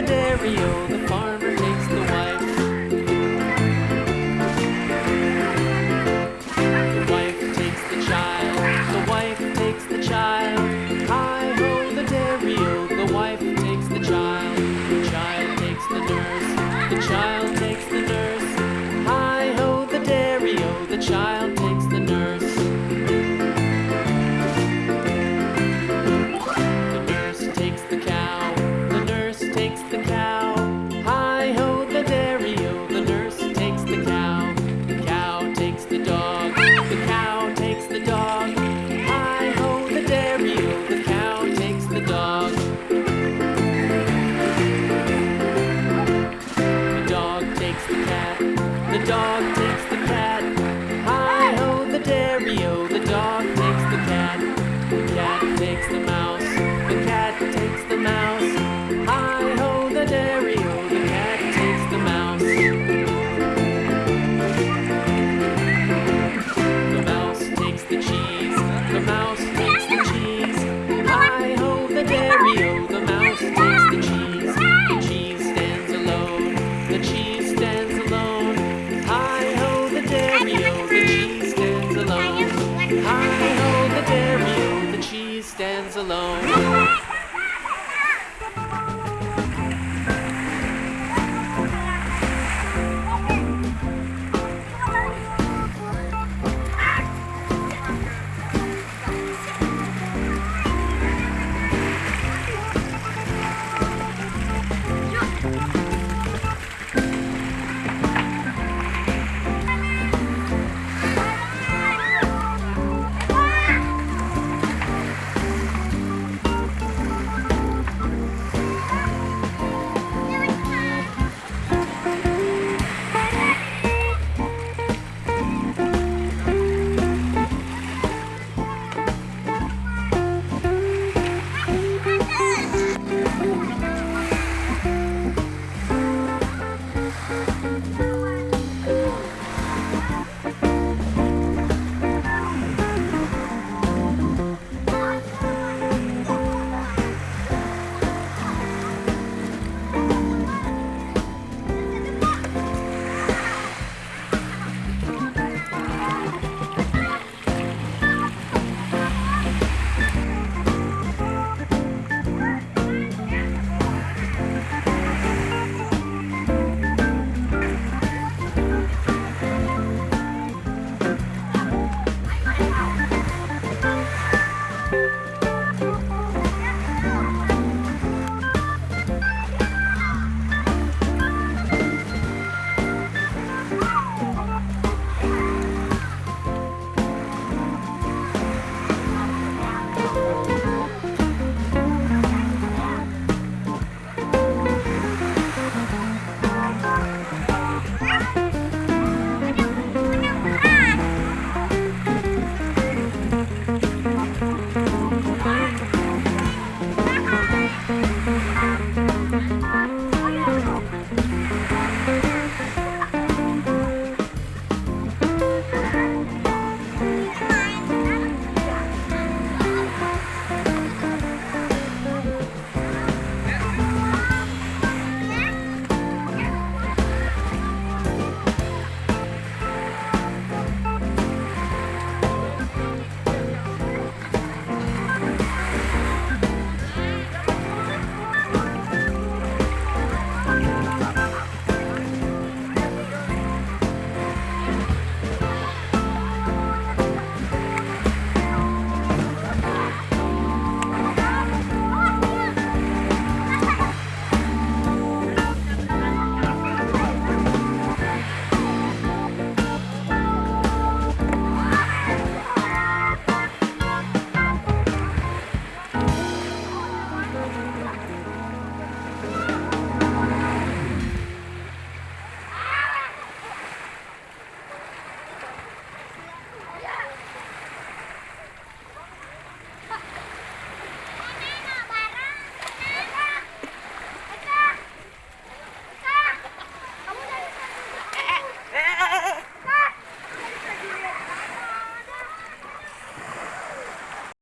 Ho, the dairy cat takes the mouse,